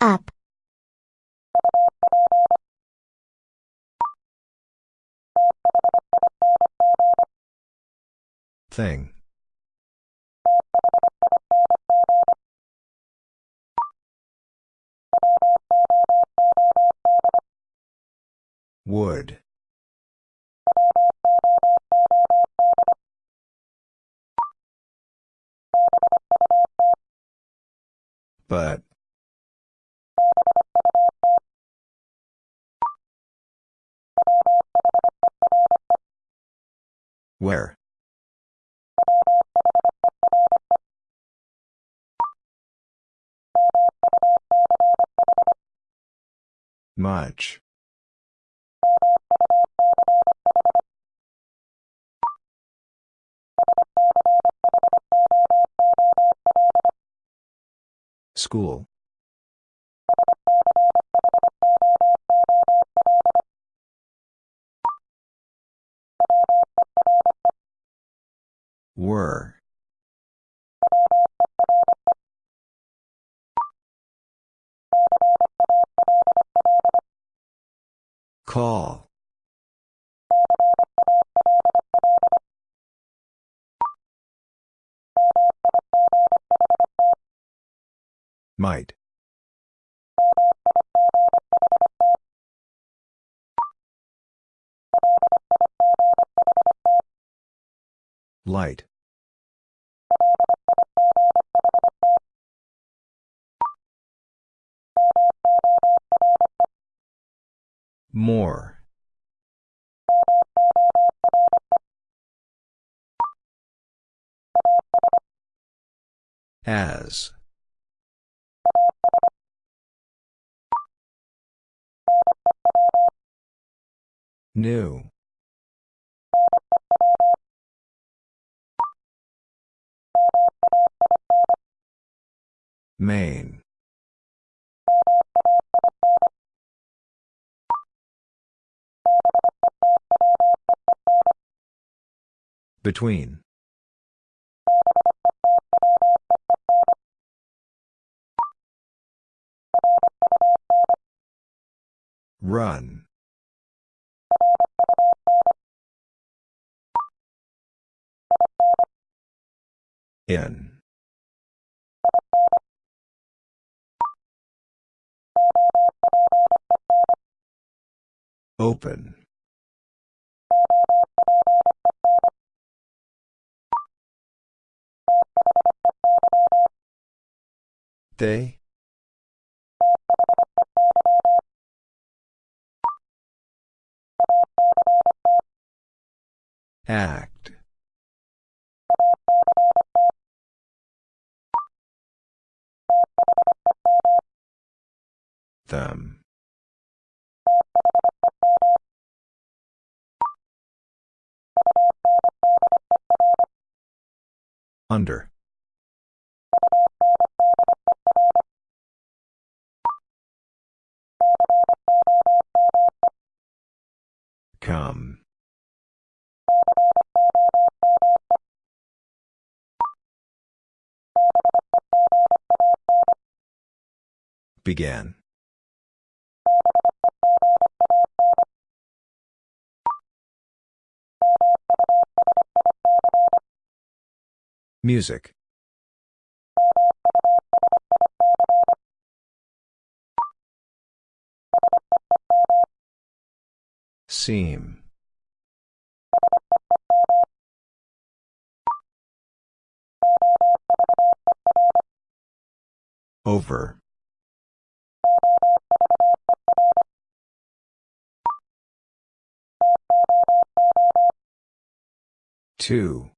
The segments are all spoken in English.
Up. Thing. Would. But. Where? Much. School. Were. Call. Might. Light. More. As. New. Main. Between. Run. In. Open. They? Act. Them. Under. Come. Began. Music. Seam. Over. Two.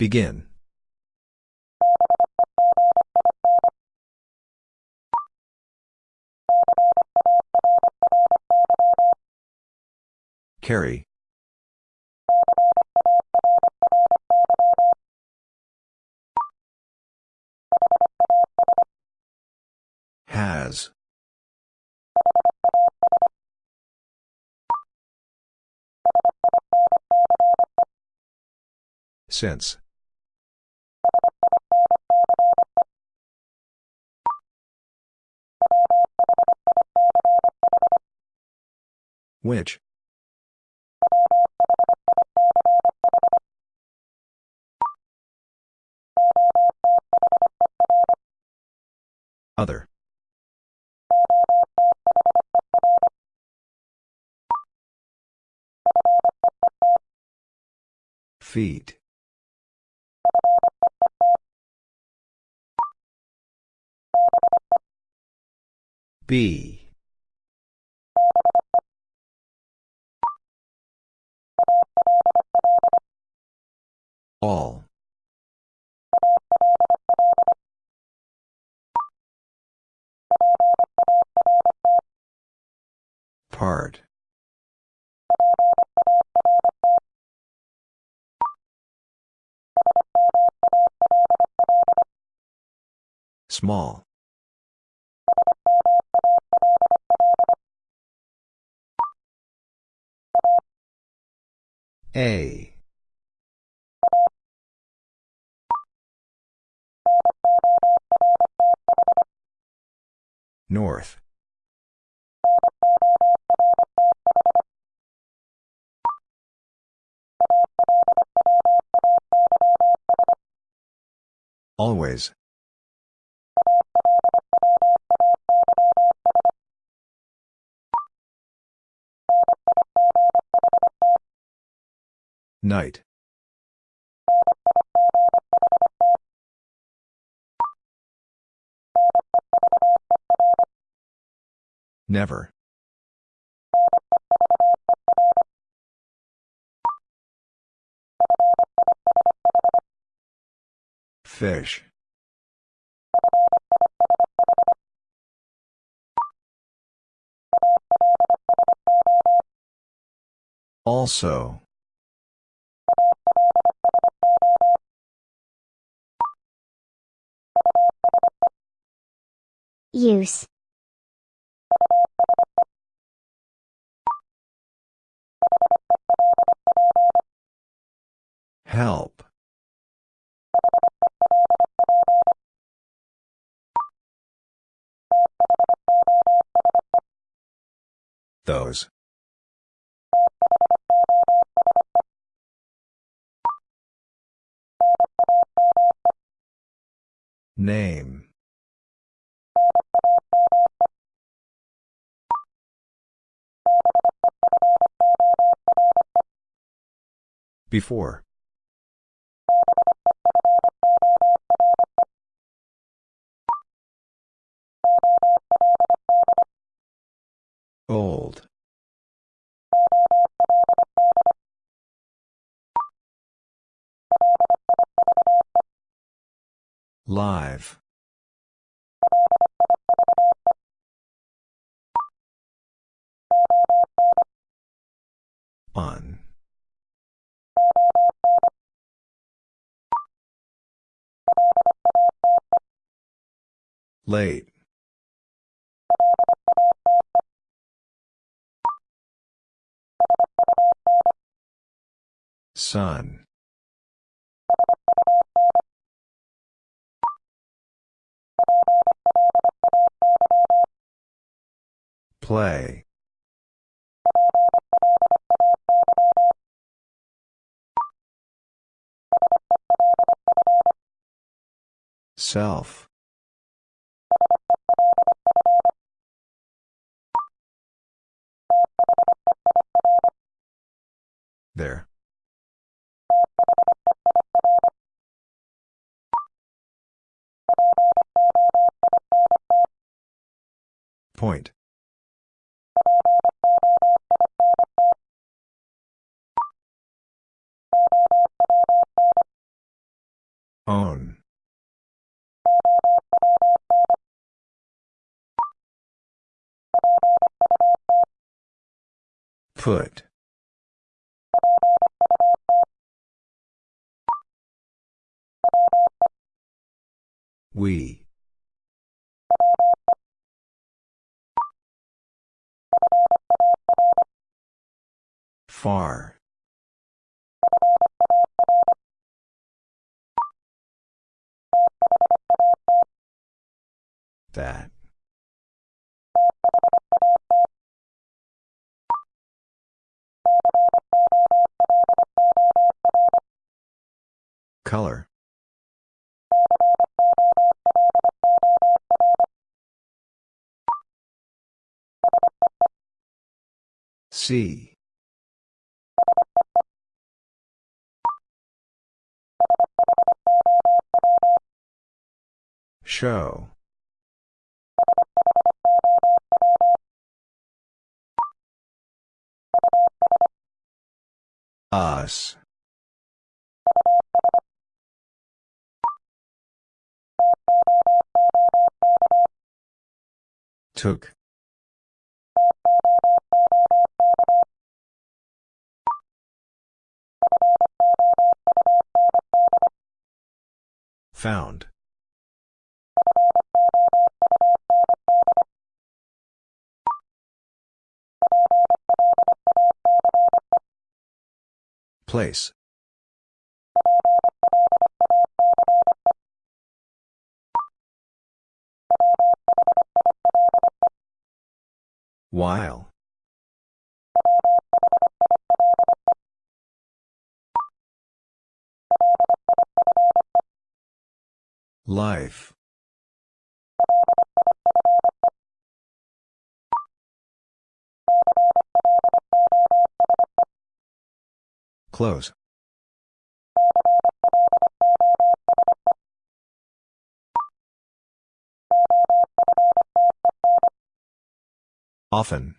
Begin. Carry. Has. Since. Which? Other. Feet. B. All. Part. Small. A. North. Always. Night. Never. Fish. Also. Use. Help. Those. Name. Before. Old. Live. On. Late. Sun. Play. Self. There. Point. Own. Put. We. Far. That. Color. C. Show. Us. Took. Found. Place. While. Life. Close. Often.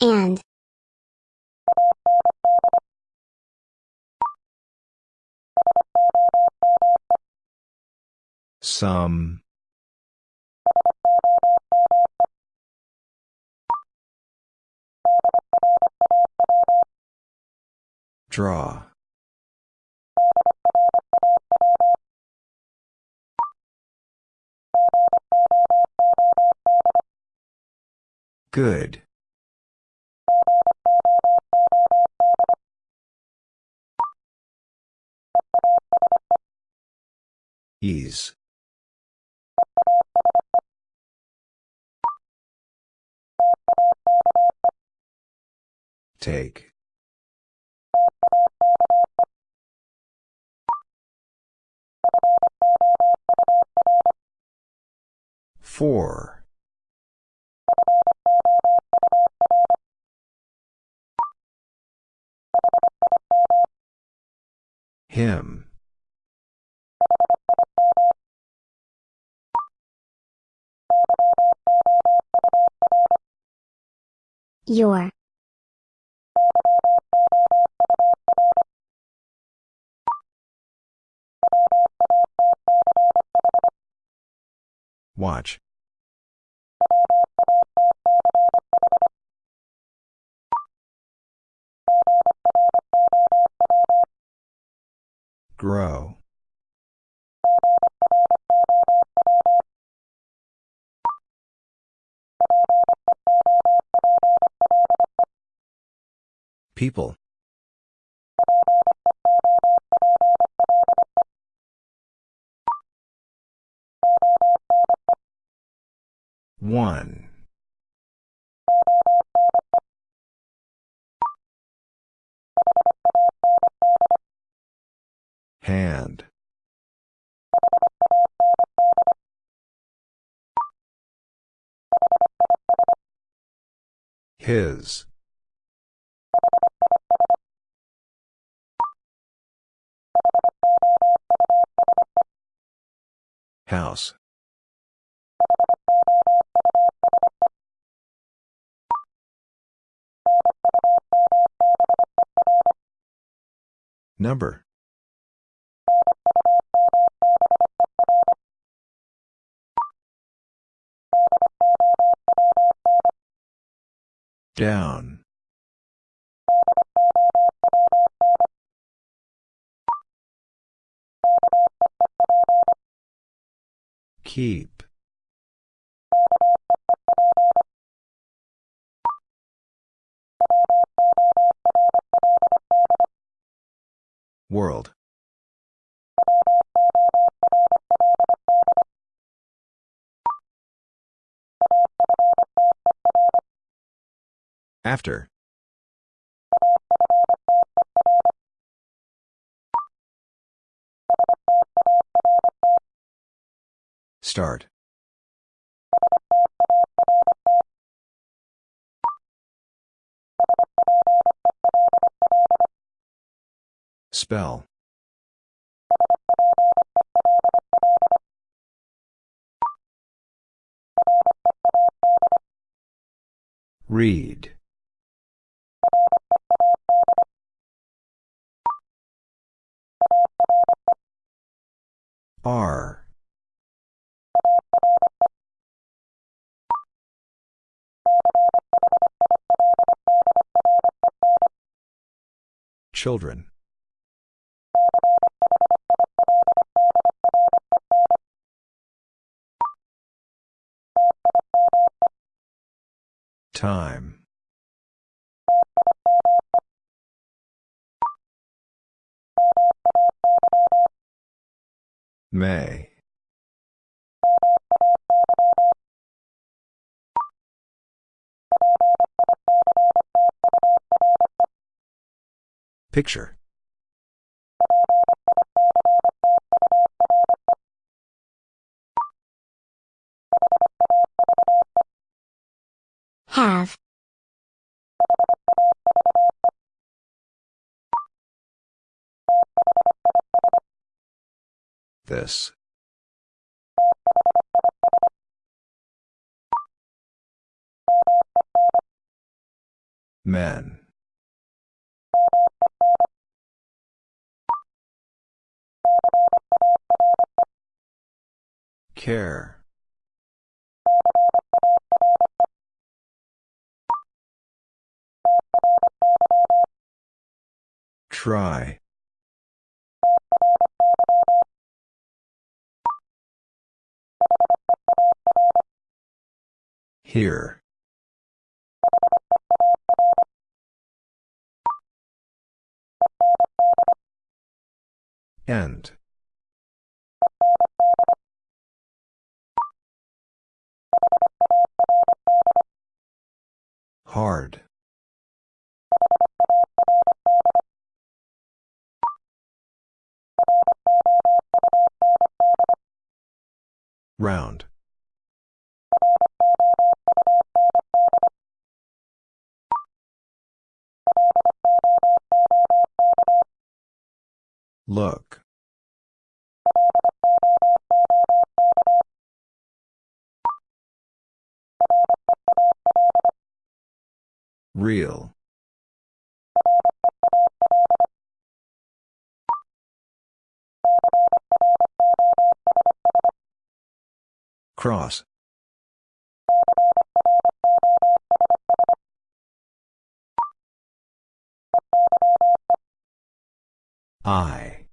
And. Some. Draw. Good. Ease. Take. Four. Him. Your. Watch. Grow. People. One. Hand. His. House. Number. Down. Keep. World. After. Start. Spell. Read. R. Children. Time. May. Picture. Have. This. Men. Care. Try. Here. End. Hard. Round. Look. Real. Cross. I.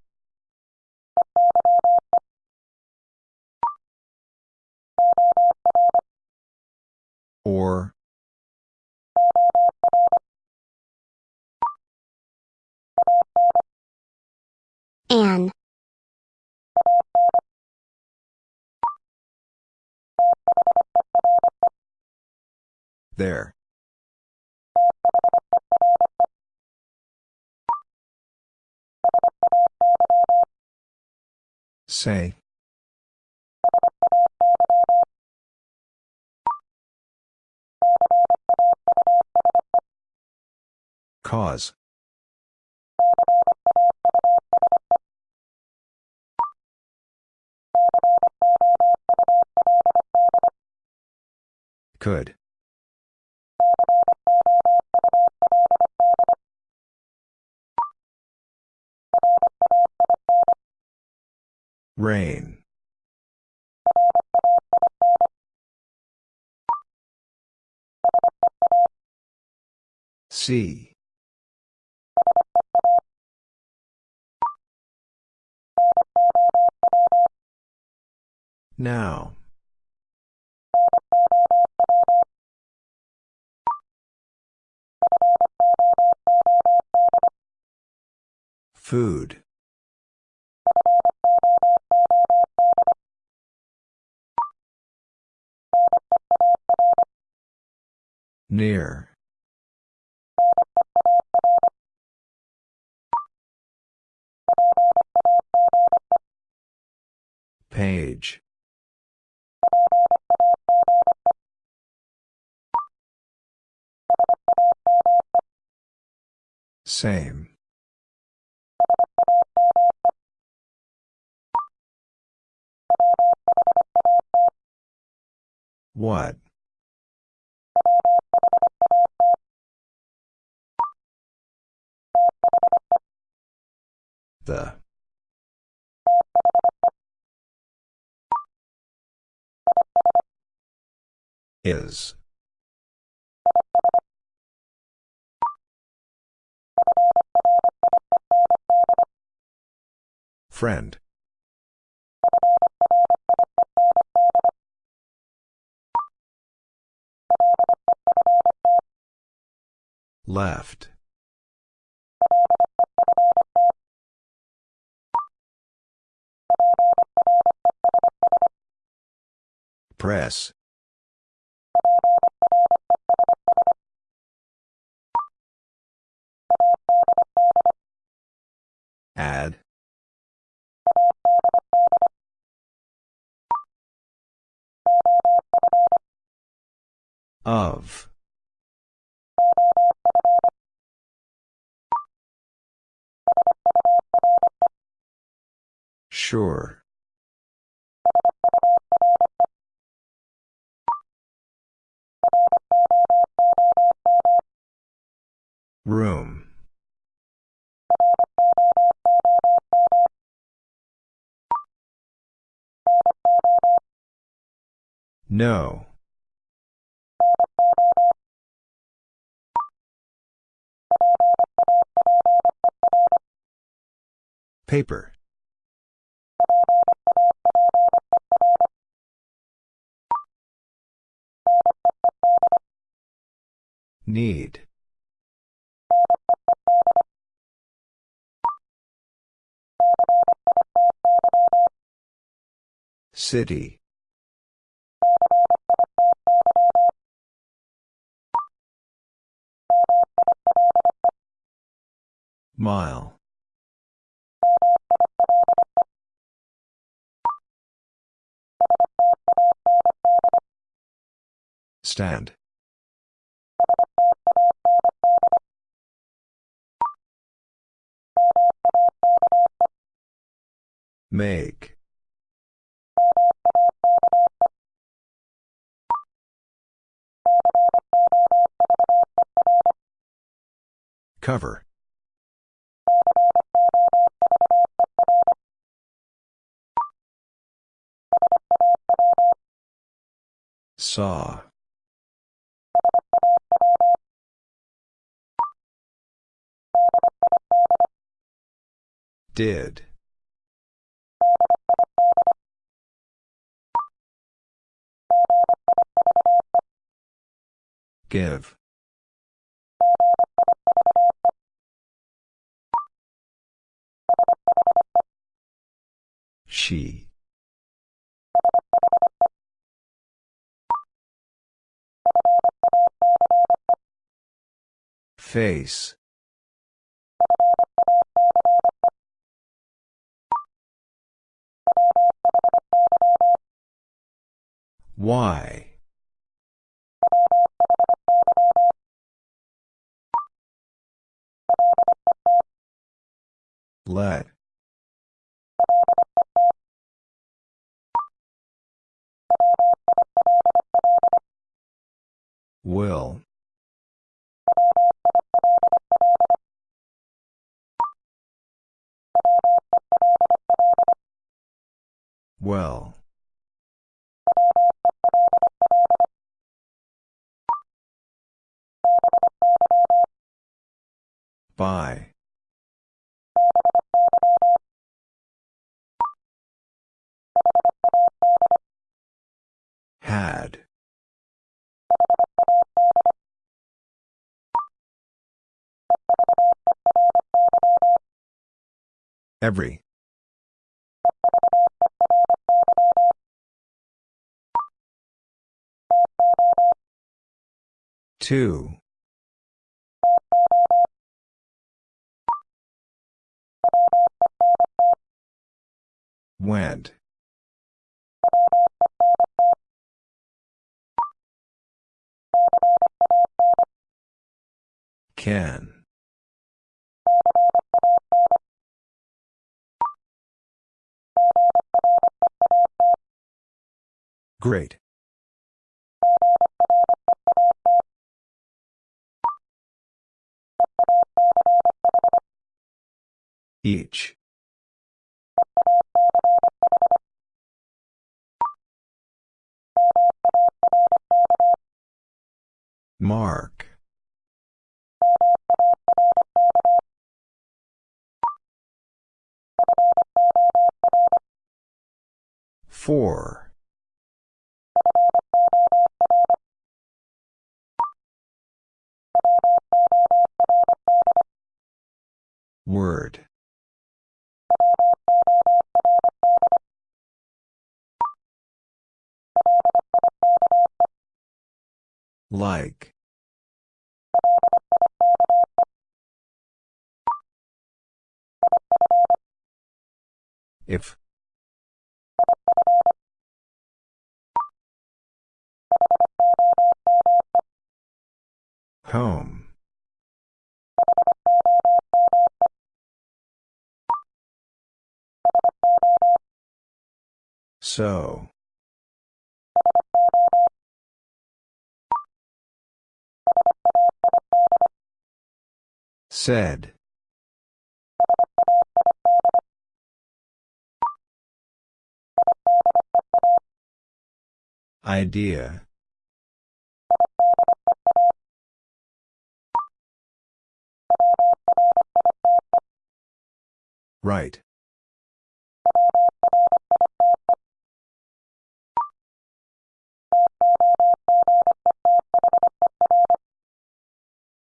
Or. An. There. Say. Cause. Could. Rain. See. Now. Food. Near. Page. Same. What? The. Is. Friend. Left. Press. Add. Of. Sure. Room. No. Paper. Need. City. Mile. Stand. Make. Cover. Saw. Did. Give. She. Face. Why? Let. Will. Well. By. Had. Every. Two. Went. Can. Great. Each. Mark. Four. Word. Like. If. Home. So. Said. Idea. Right.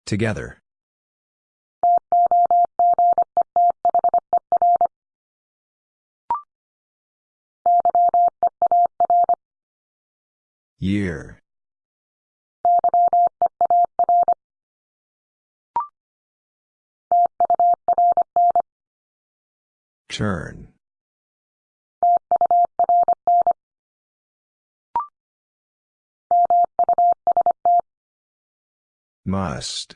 Together. Year. Turn. Must.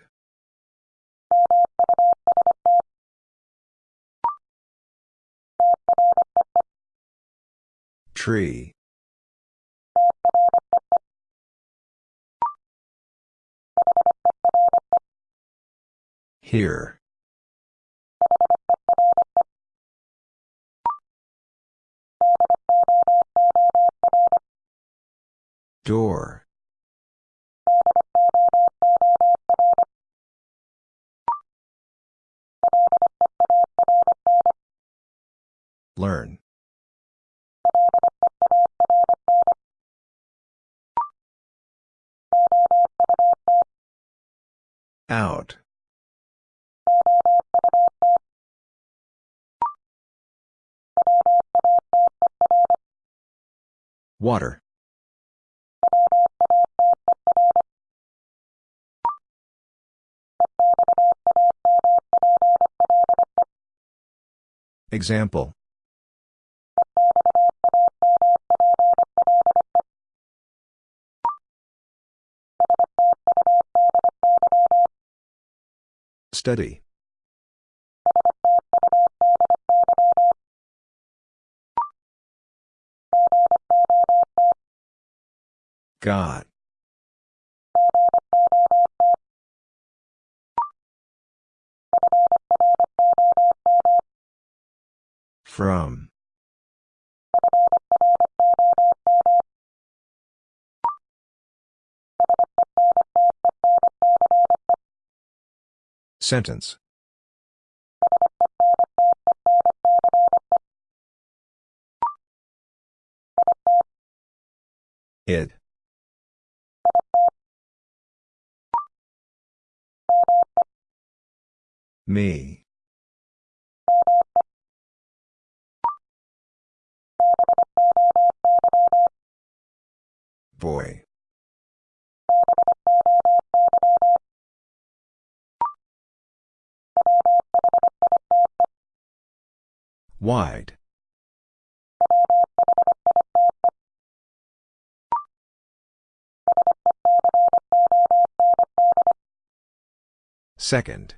Tree. Here. Door. Learn. Out. Water. Example. Study. God. From. Sentence. It. Me. Boy. Wide. Second.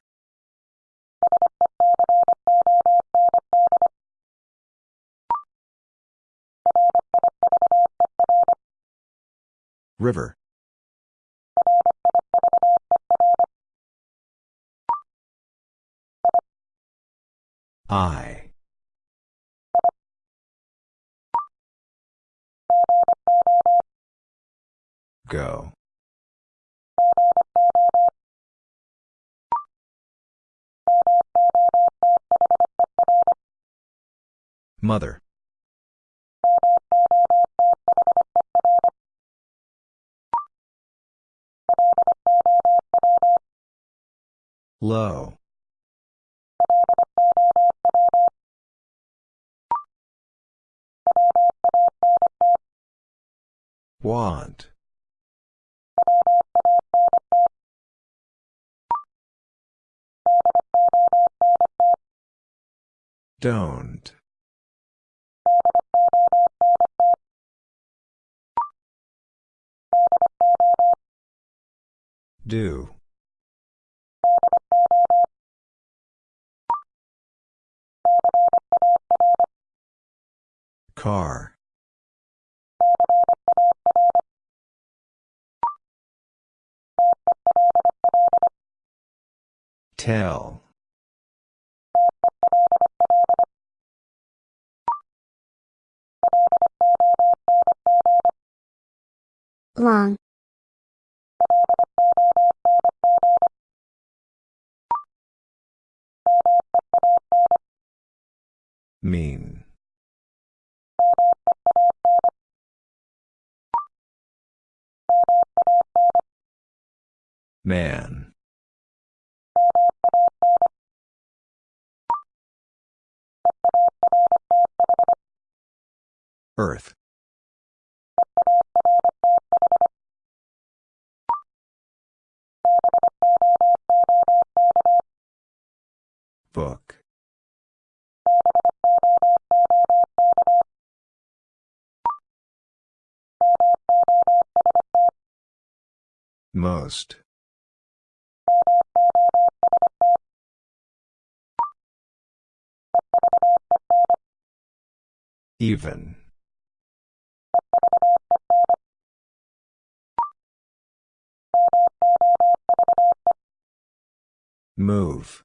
River. I. Go. Mother. Low. Want. Don't. Do. Car. Tell. long, Mean. Man. Earth. Book. Most. Even. Move.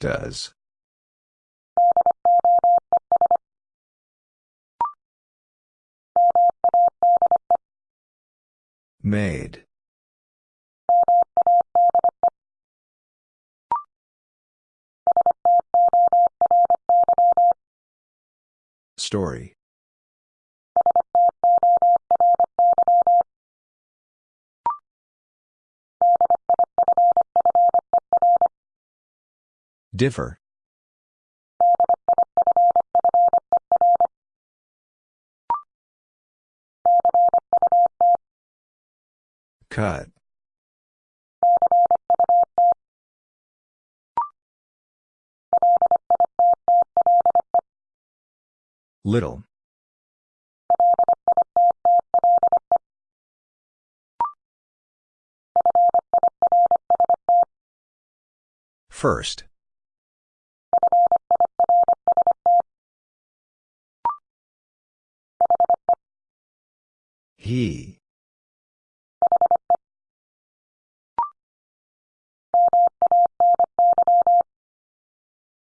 Does. Made. Story. Differ. Cut. Little. First. He.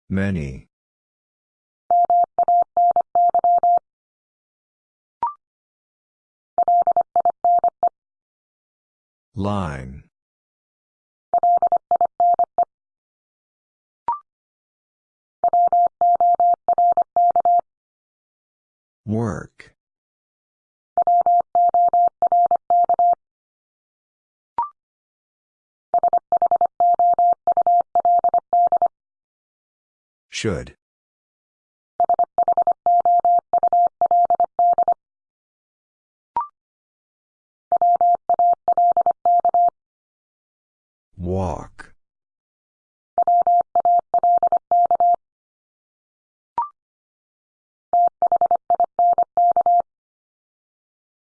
Many. Line. Work. Should. Walk.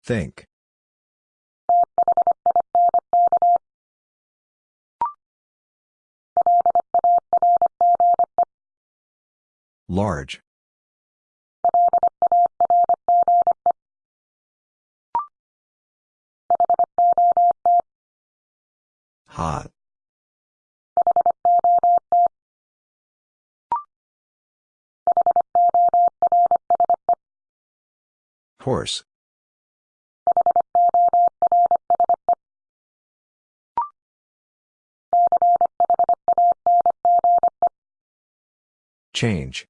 Think. Large. Hot. Horse. Change.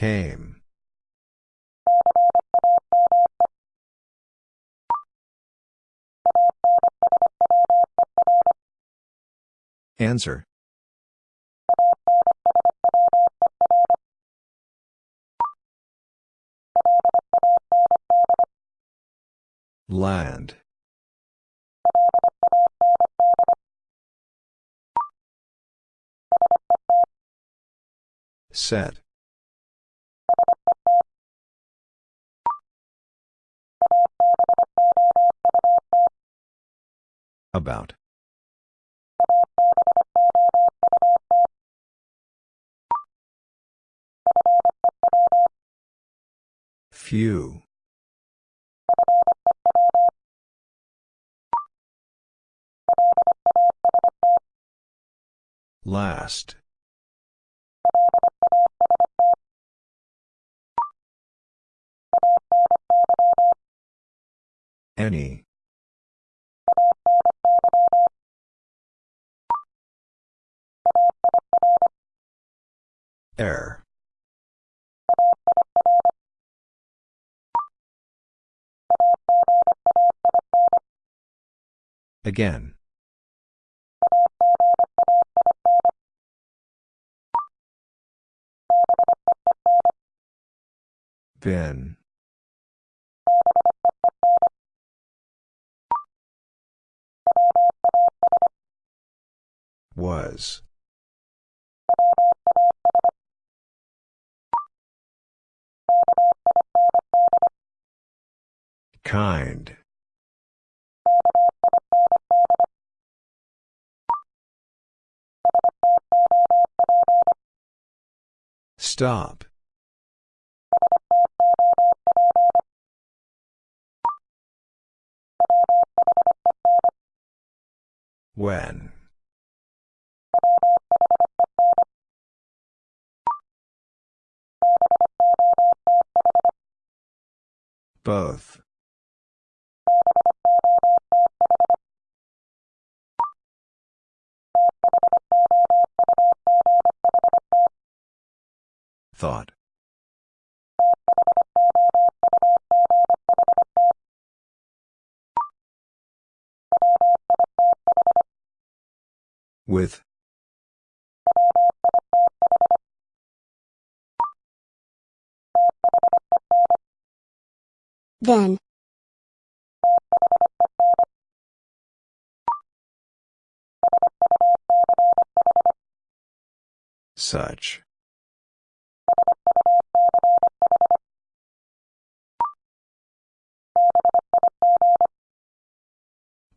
Came. Answer. Land. Set. About. Few. Last. Any. Air. Again. Bin. Was. Kind. Stop. When. Both. Thought. With. Then. Such.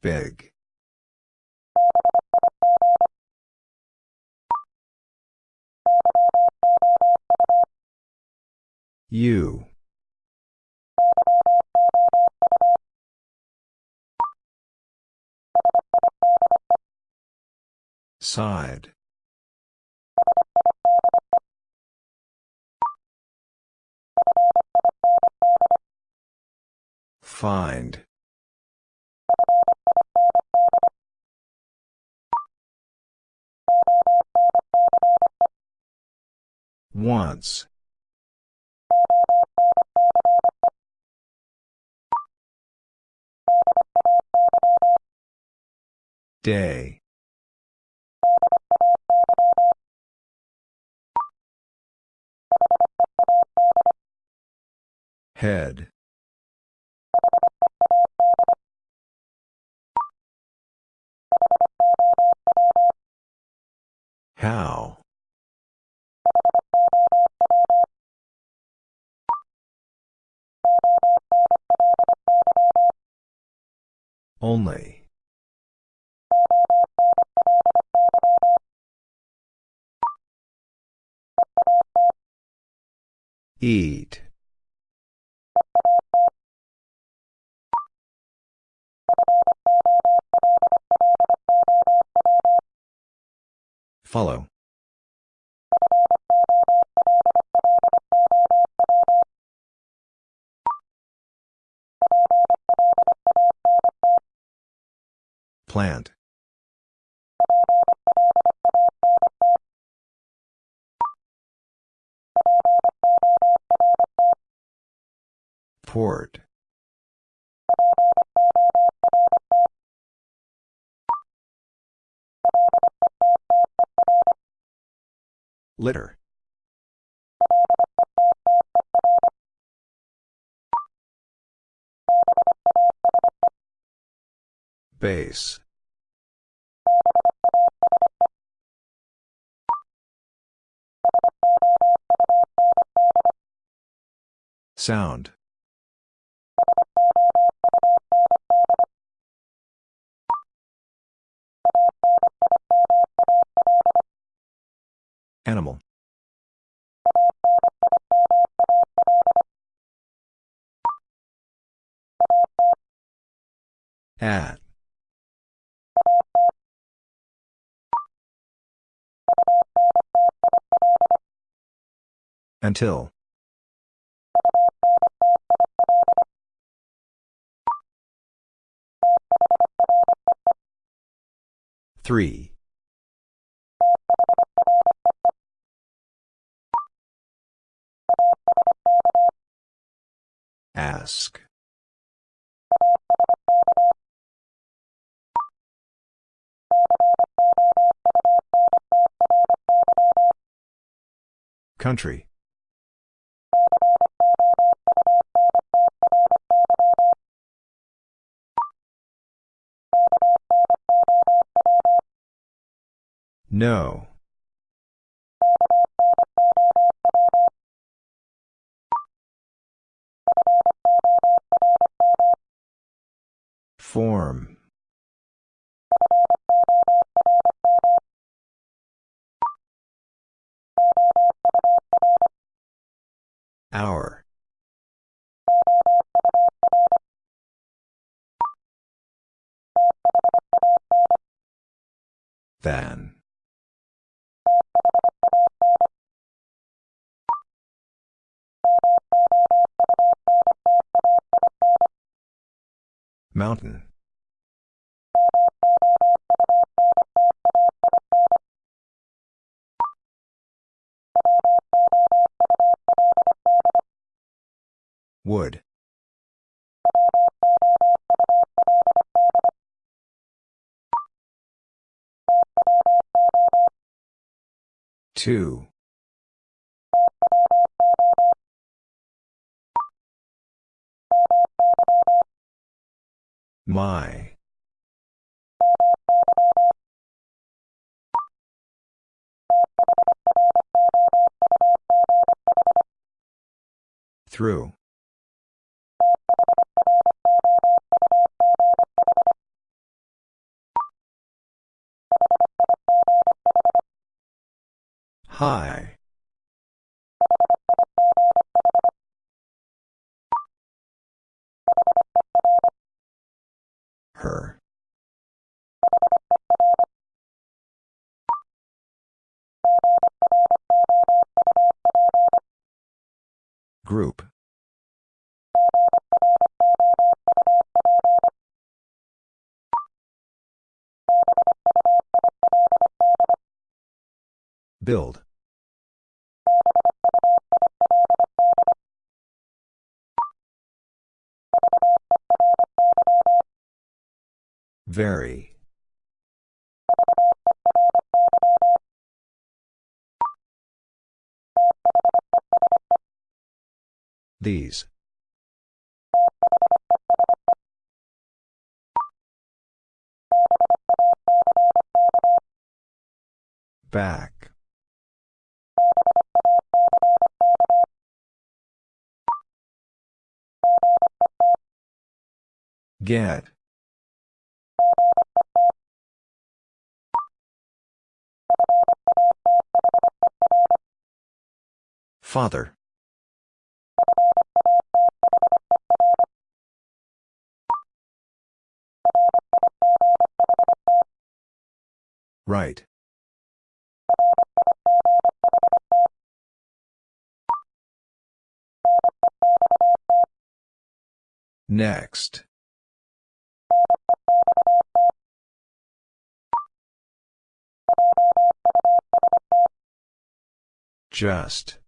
Big. You. Side. Find. Once. Day. Head. How? Only. Eat. Follow. Plant. Port. Litter. Base. Sound. Animal. At. Until. Three. Ask. Country. No. Form. Hour. Than. Mountain. Wood. Two. My. Through. Hi. Her. Group. Build. Very. These. Back. Get. Father. Right. Next. Just.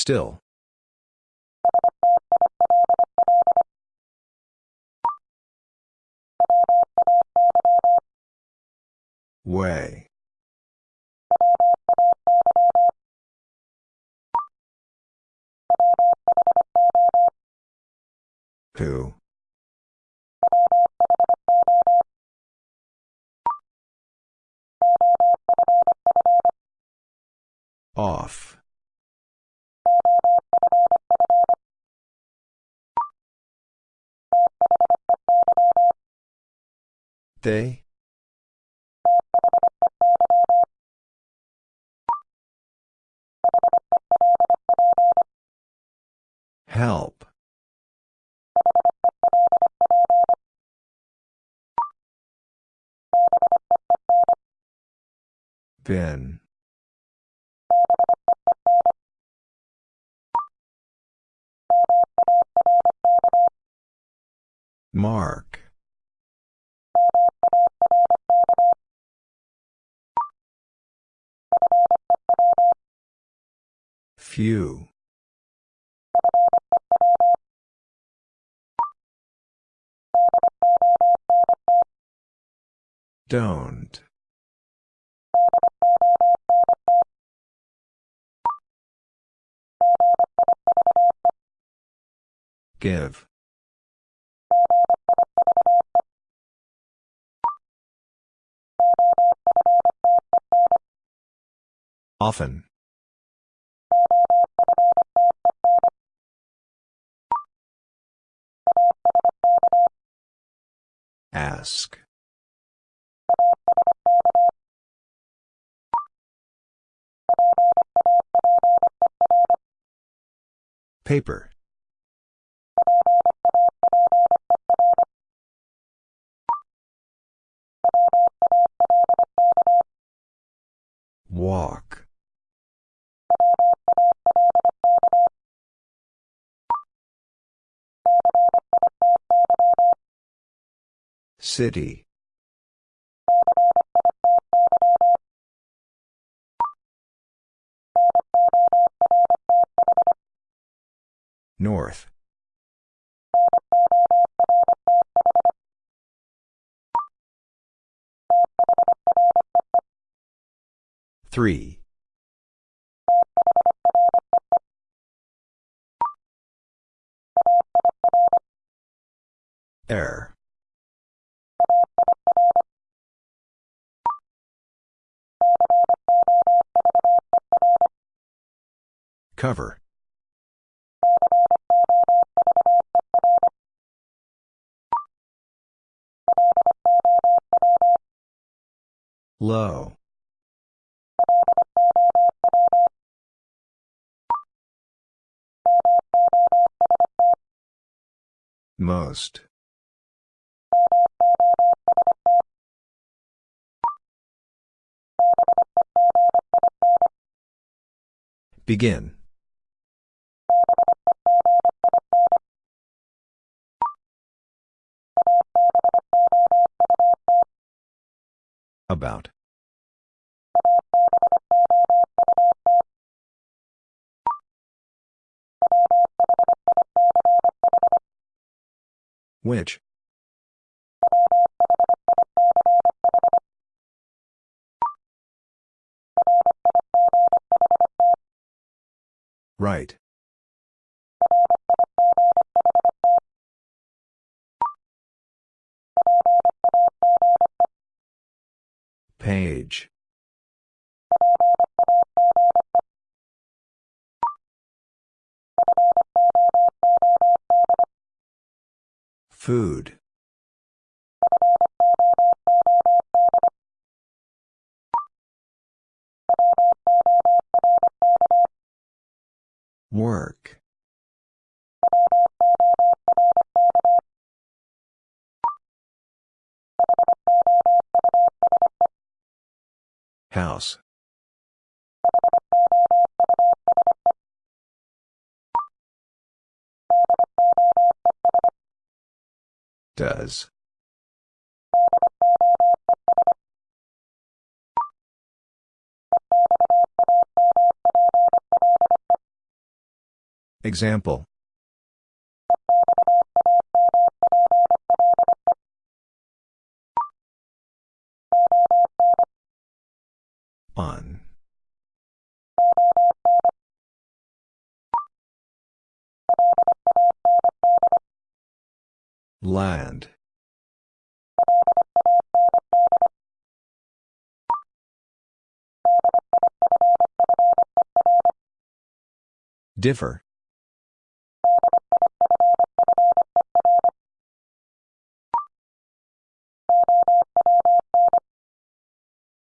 Still. Way. Who? Off. They? Help. Bin. Mark. Few. Don't. Give. Often. Ask. Paper. Walk. City. North. Three. Air. Cover. Low. Most. Begin. About. Which? Right. Food. Work. House. Does. Example. On. Land. Differ.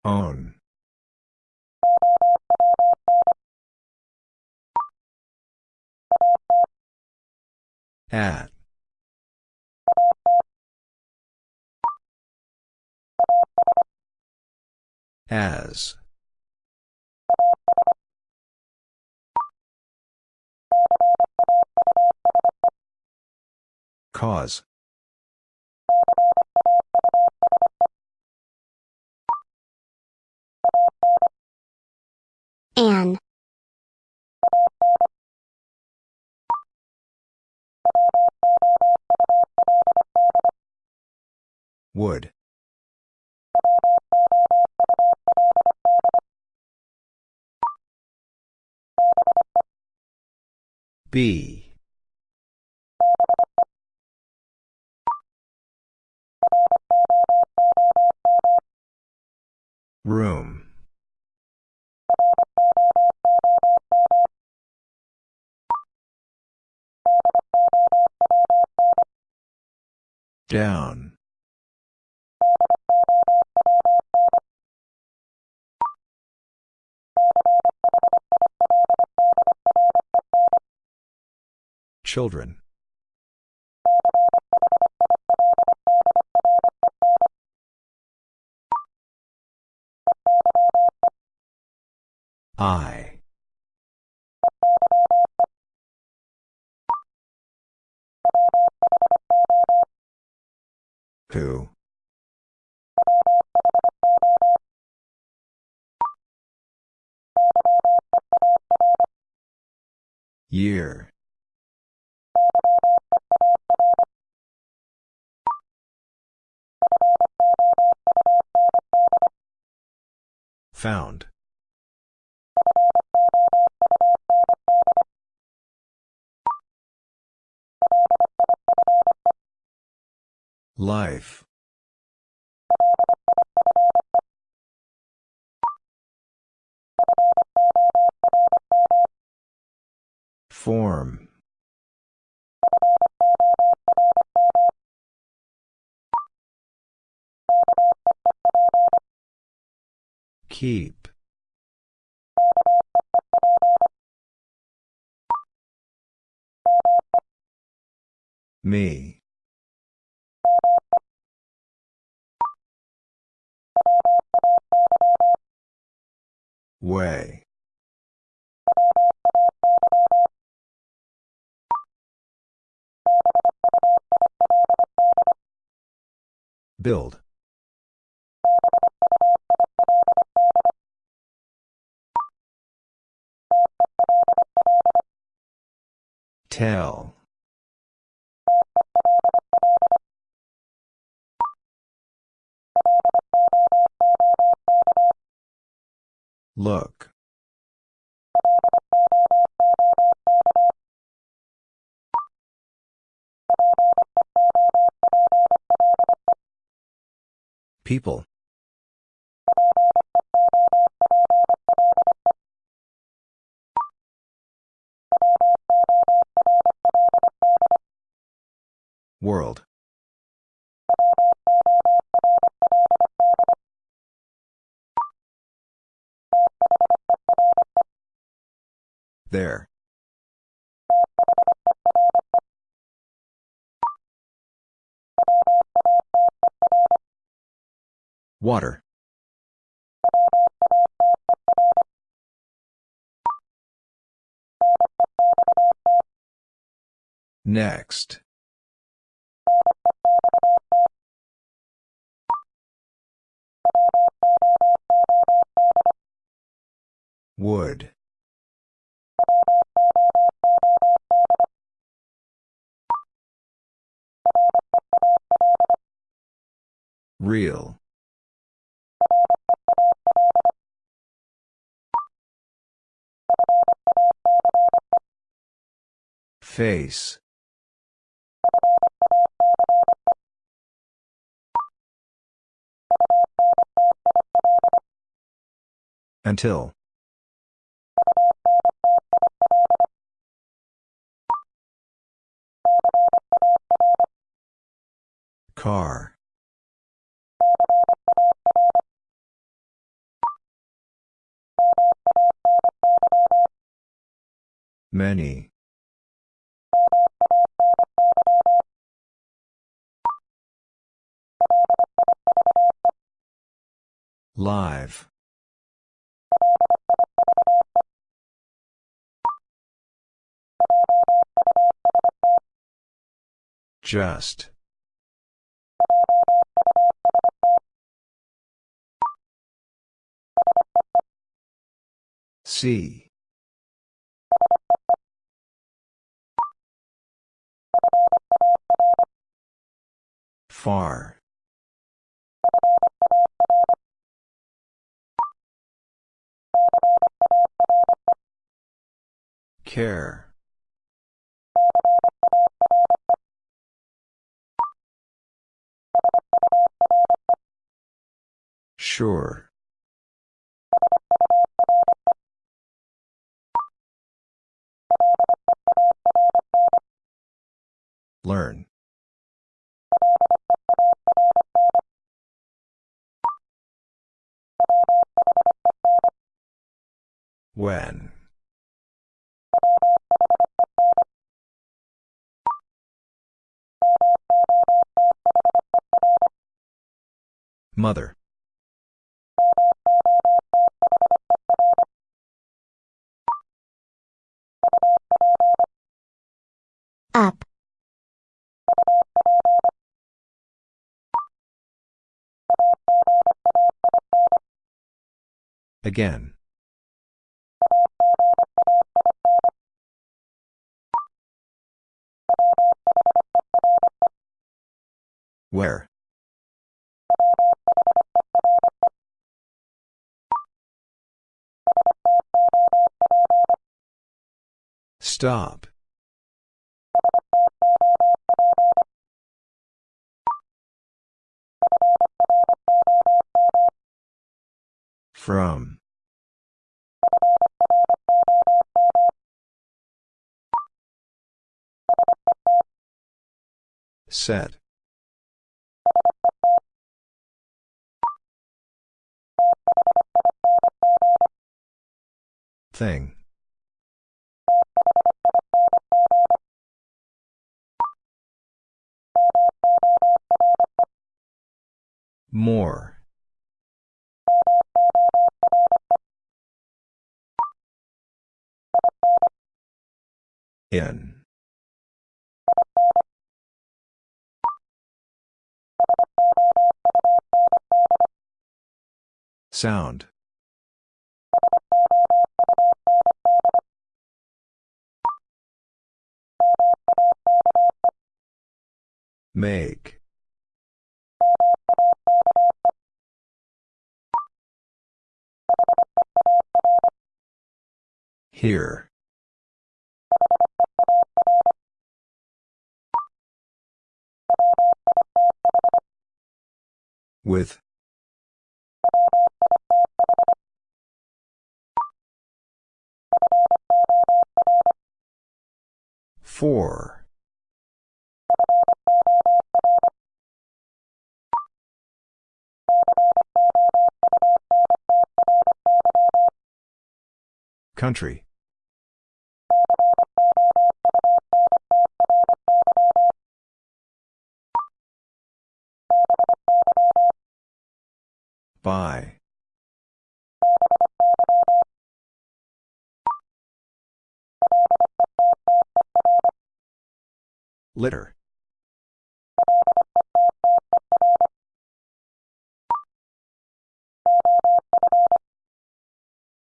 Own. At. As. Cause. An. Would. B. Room. Down. Children. I. Who? Year. Found. Life. Form. Keep. Me. Way. Build. Tell. Look. People. World. There. Water. Next. Wood. Real. Face. Until. Car. Many. Live. Just. See. Far. Care. Sure. Learn. When. Mother. Up. Again. Where? Stop. From. Set. Thing. More. In. Sound. Make. Here. With. Four. Country. By. Litter.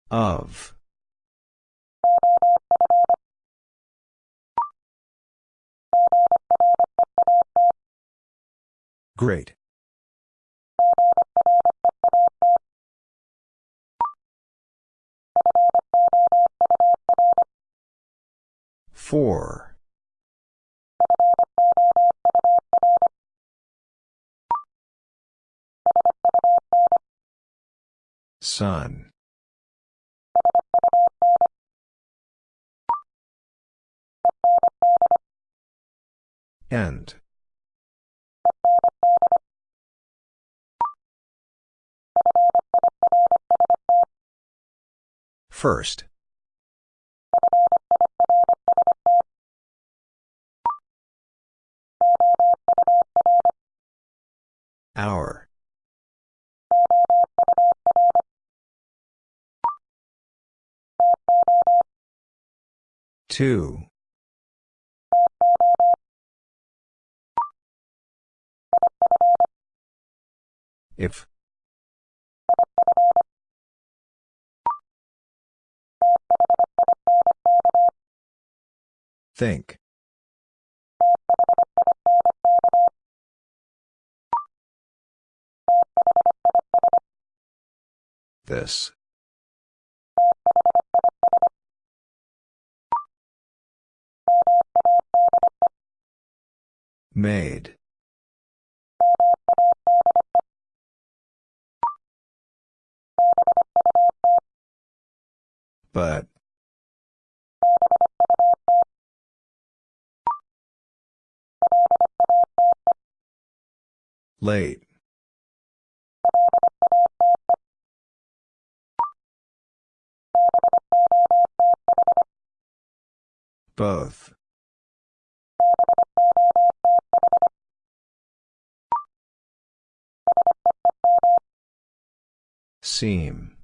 Of. Great. Four. Sun. End. First. Hour. Two. If. Think. This. Made. But. Late. Both. Seam.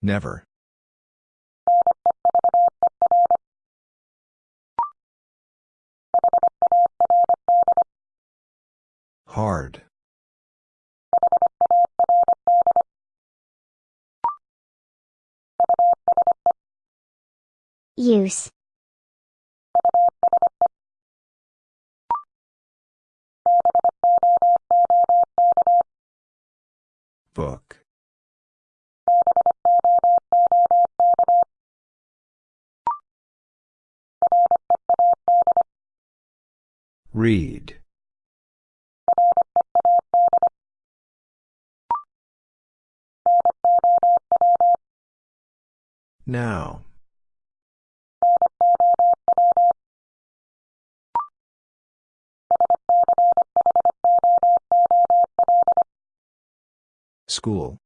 Never. Hard. Use. Book. Read. Now. School.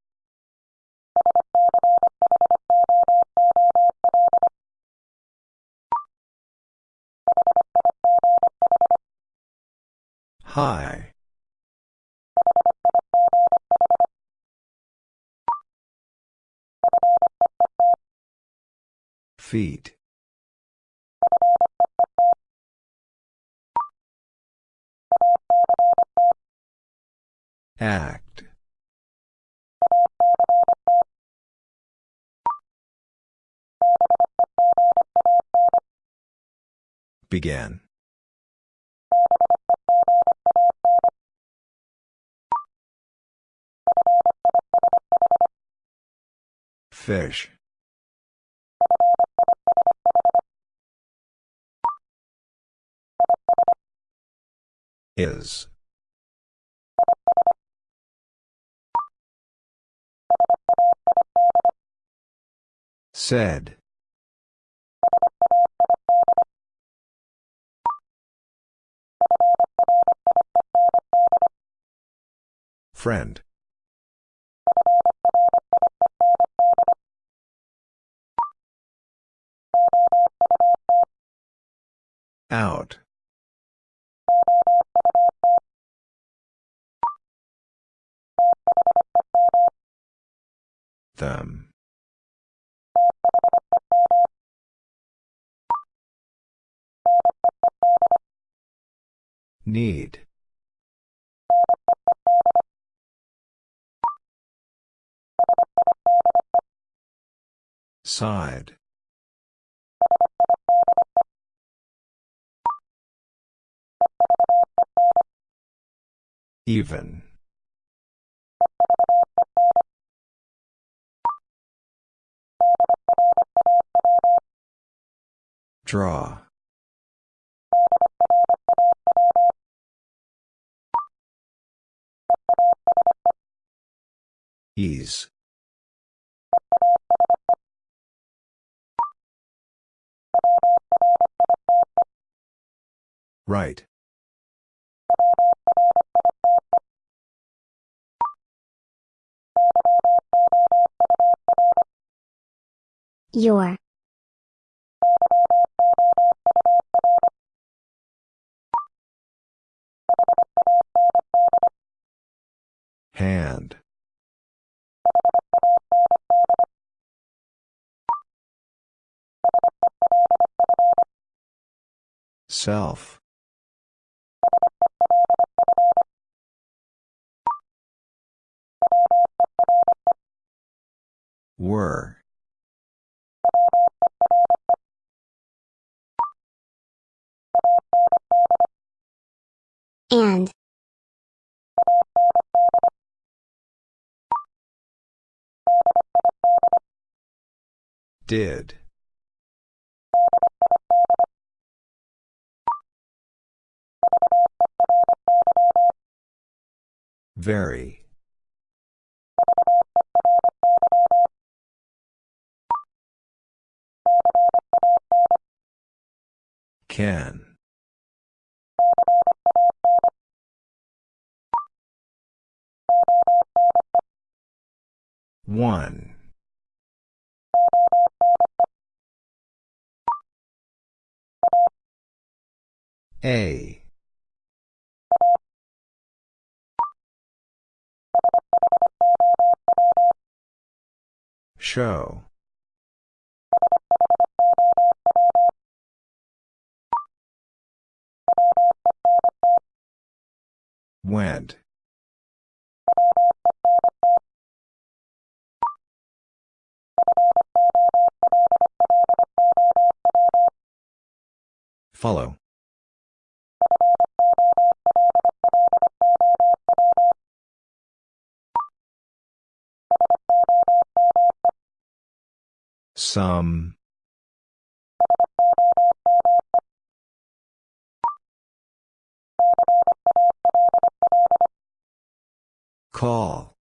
High. Feet. Act. Began. Fish. Is. Said. Friend. Out. Them. Need. Side. Even. Draw. Ease. Right. Your. Hand. Self. Were. And. Did. Very. Can. One. A. Show. Went. Follow. Some. Call.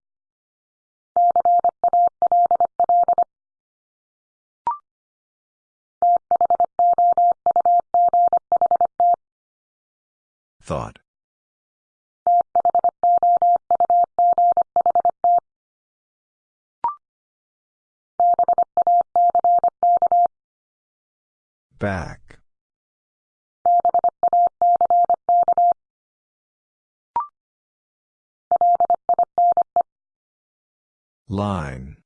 Thought. Back. Line.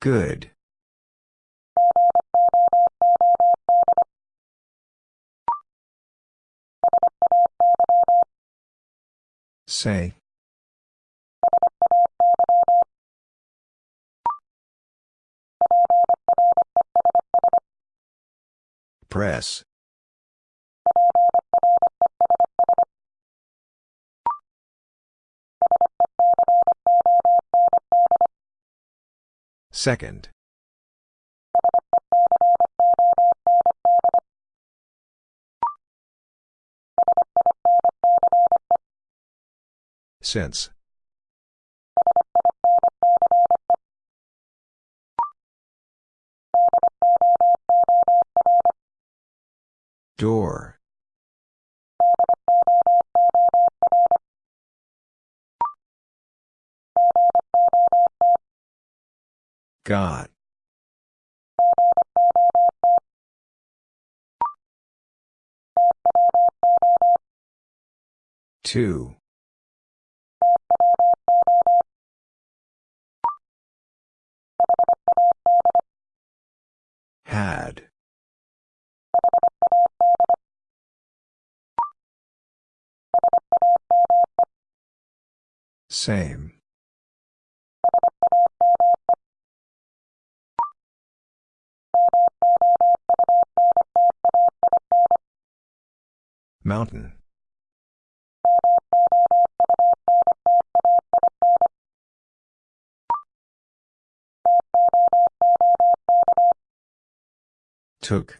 Good. Say. Press. Second. Since. Door. Got. Two. Had. Same. Mountain. Took.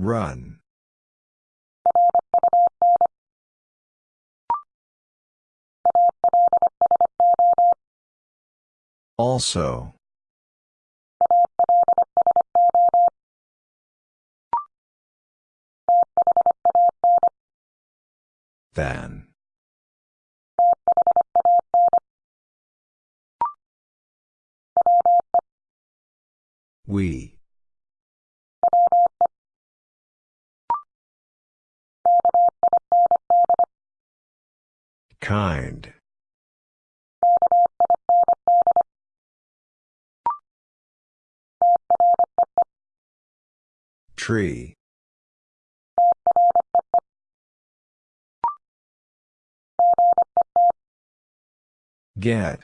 Run. Also. Than. We. Kind. Tree. Get.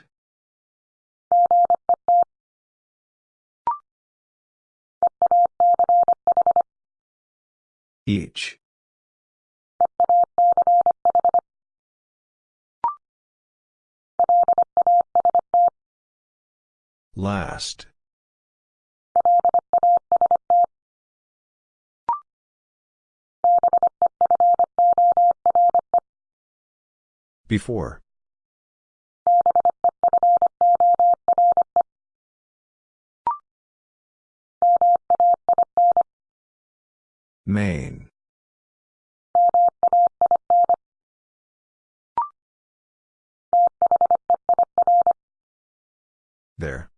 Each. Last. Before. Main. There.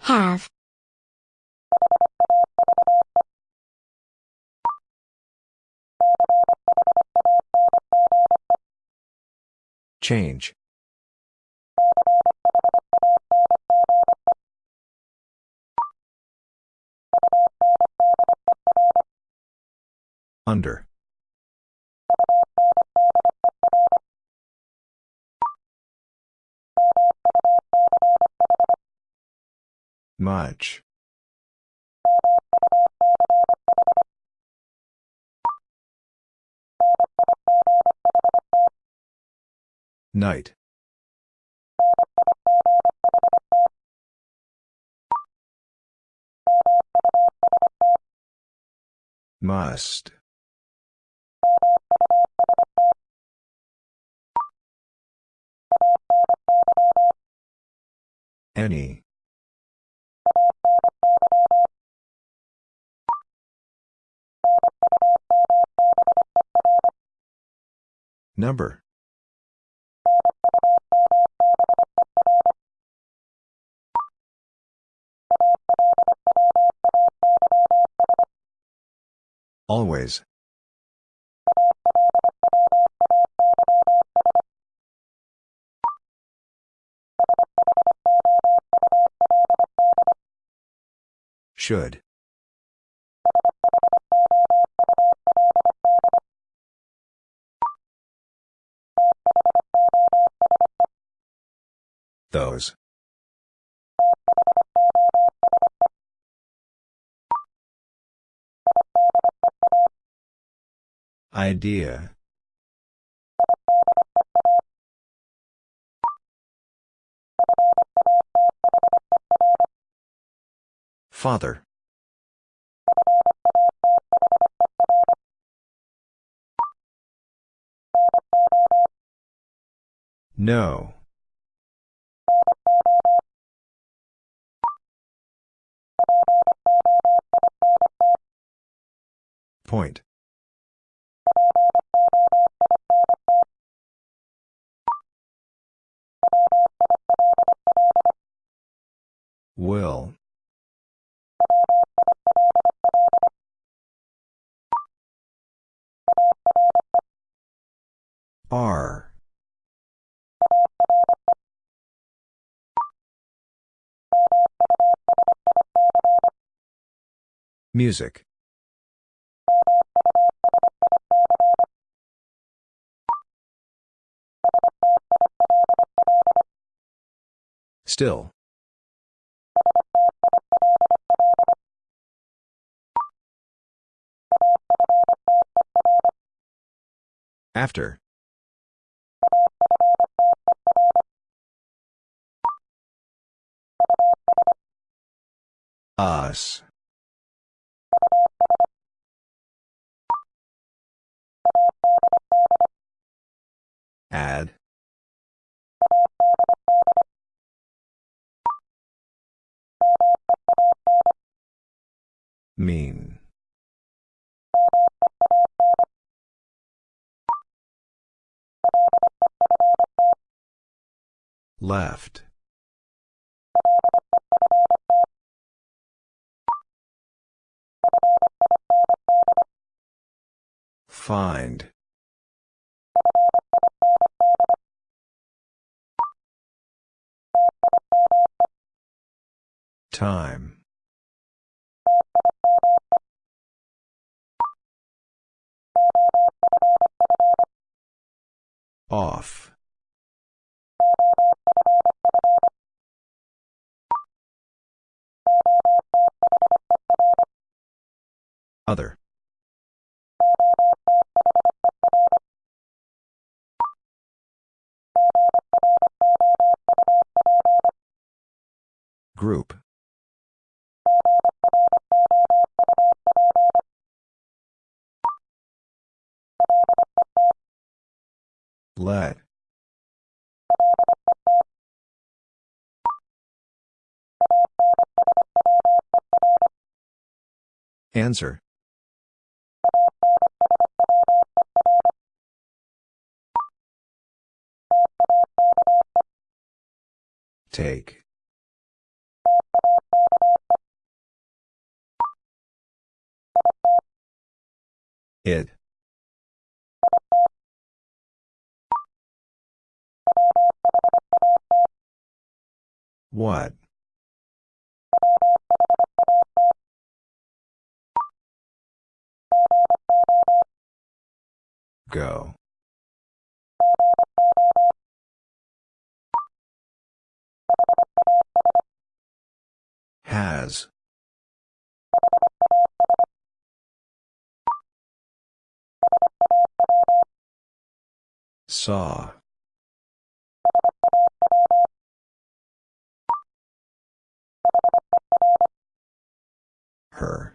Have. Change. Under. Much. Night. Must. Any. Number. Always. Should. Those. Idea. Father. No. Point. Will. R. Music. Still. After. Us. Add. Mean. Left. Find. Time. Off. Other. Group. Let. Answer. Take. It. What? Go. Has. Saw. Her.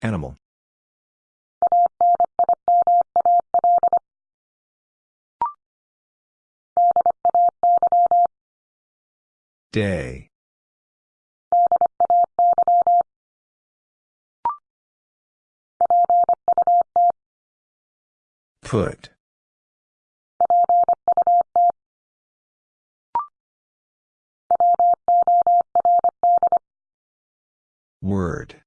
Animal. Day. Put. Word.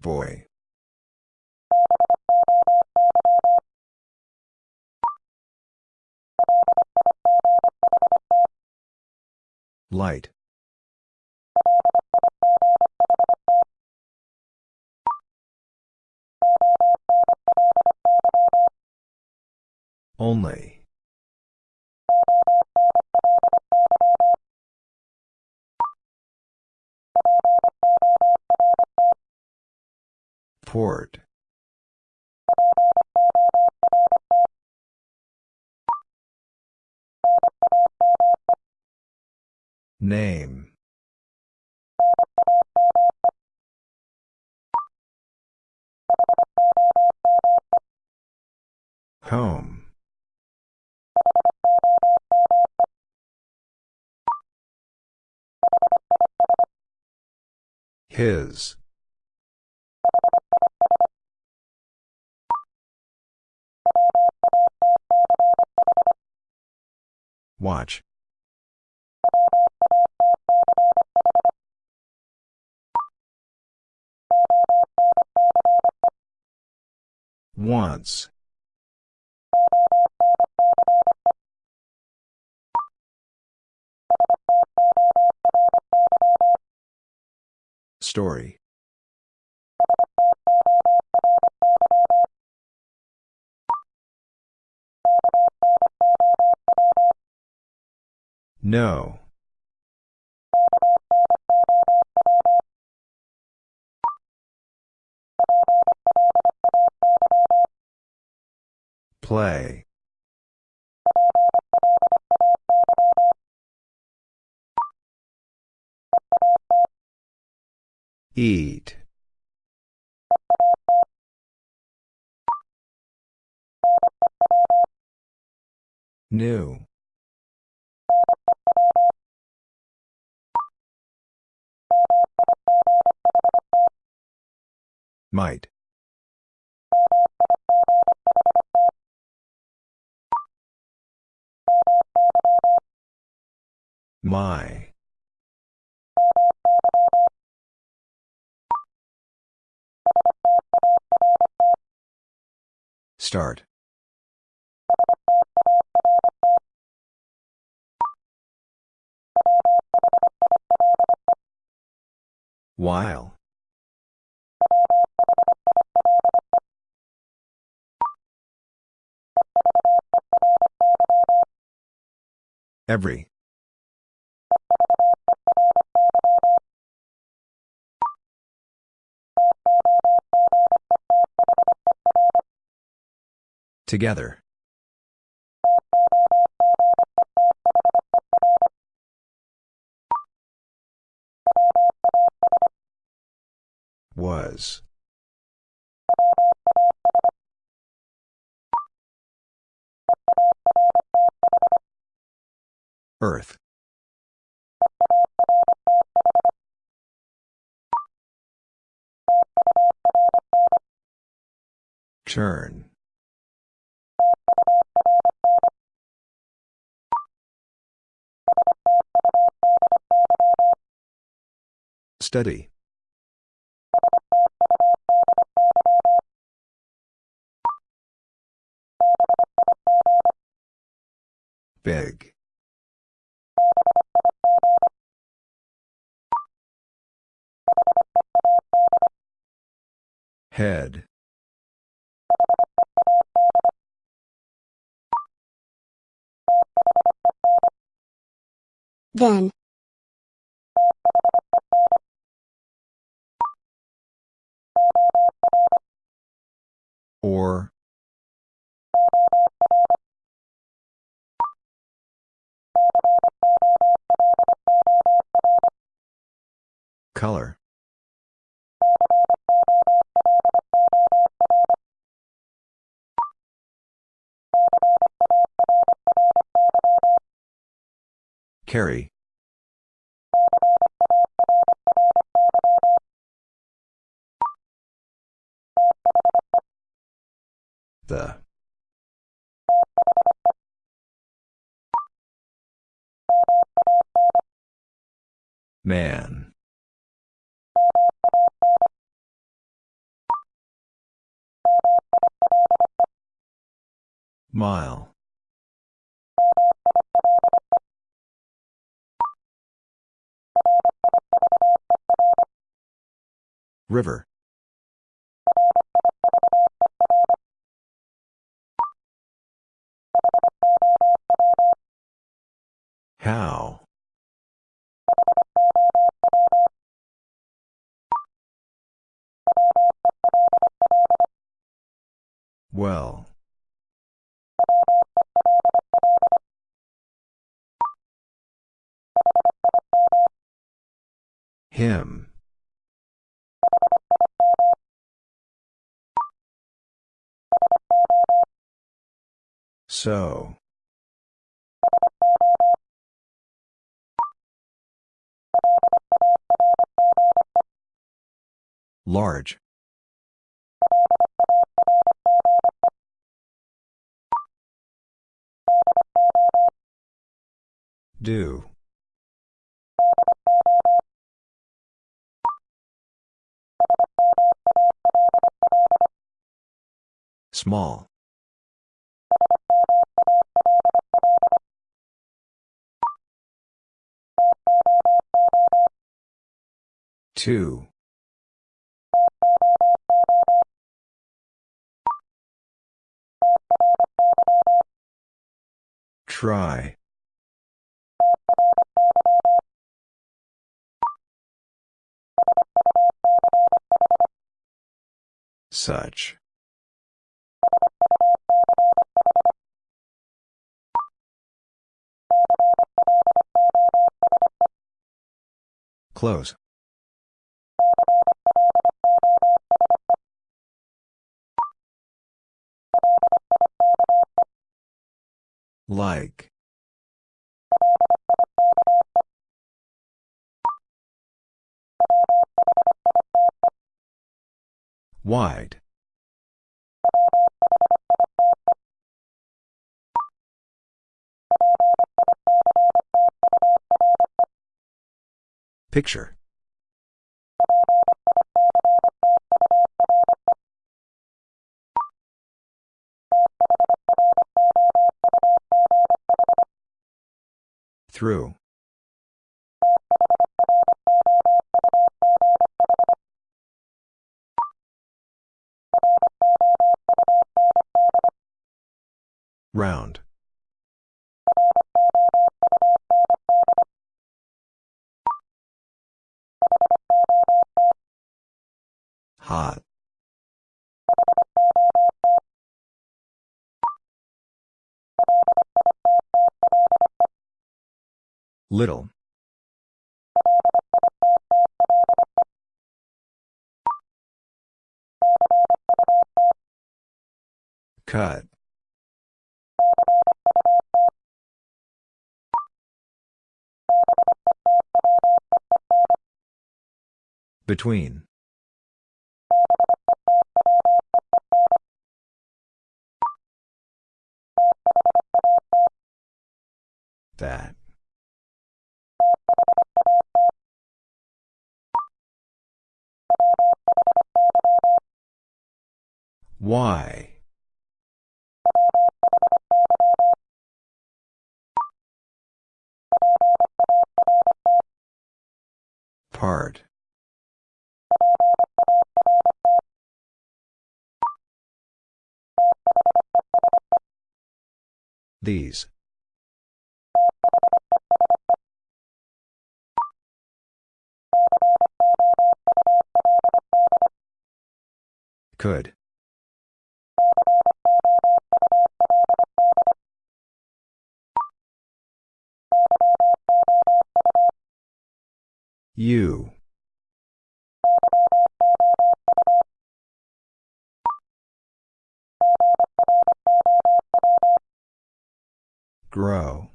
Boy. Light. Only. Port. Name. Home. His. Watch. Once. Story. No. Play. Eat. New. Might. My. Start. While. Every. Together. Was. Earth. Turn. Study. Big. Head. Then. Or. Color. Carry. The. Man. Mile. River. How? Well. Him. So. Large. Do. Small. Two. Try. Such. Close. Like. Wide. Picture. Through. Round. Hot. Little. Cut. Between. That. Why? Part. These. Could. You. Grow.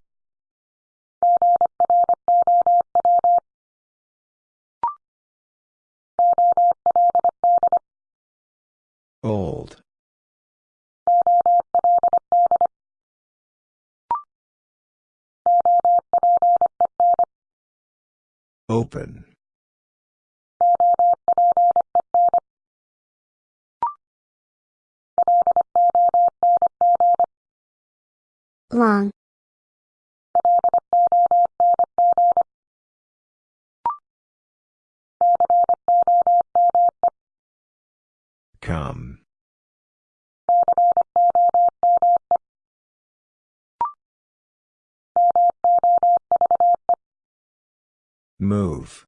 Old. Open. Long. Come. Move.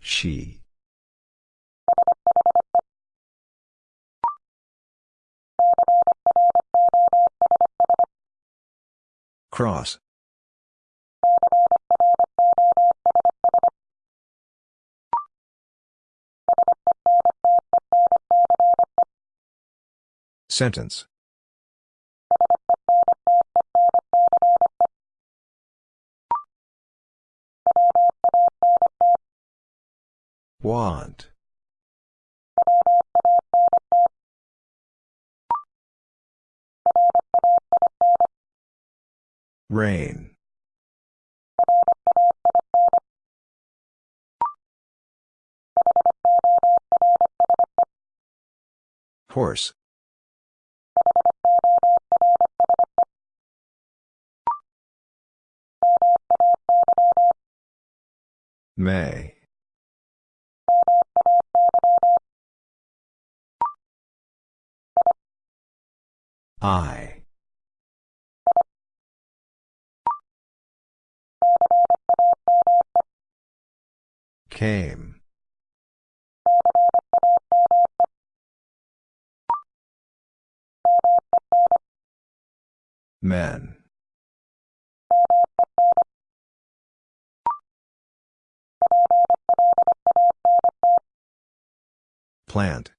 She. Cross. Sentence. Want. Rain. Horse. May. I. Came. Men. Plant.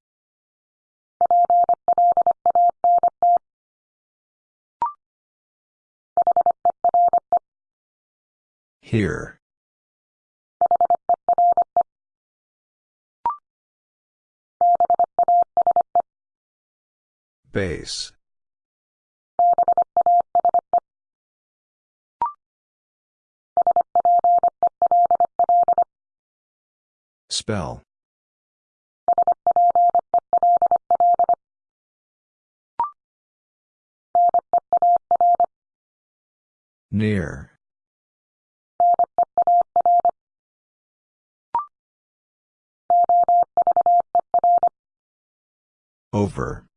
Here. Base. Spell. Near. Over.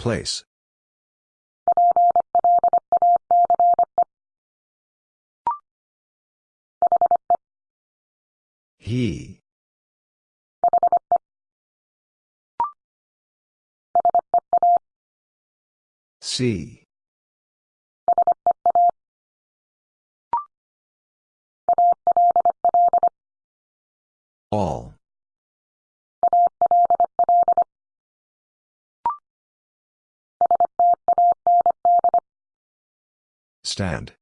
Place. He. See. All. Stand.